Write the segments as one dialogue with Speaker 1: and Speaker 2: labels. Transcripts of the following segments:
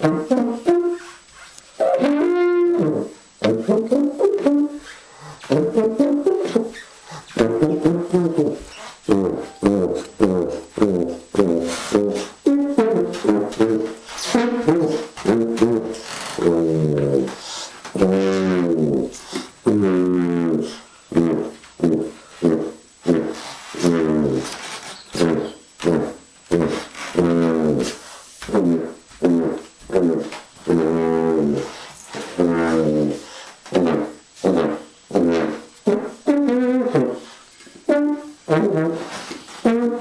Speaker 1: Mm-hmm. Gracias.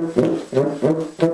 Speaker 1: Gracias.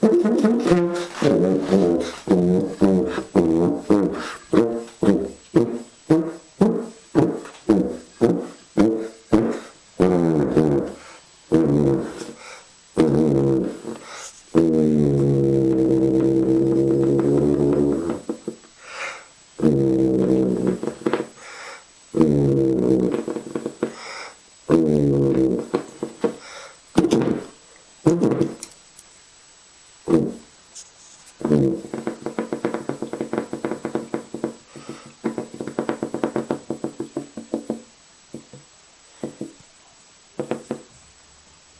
Speaker 2: Cool.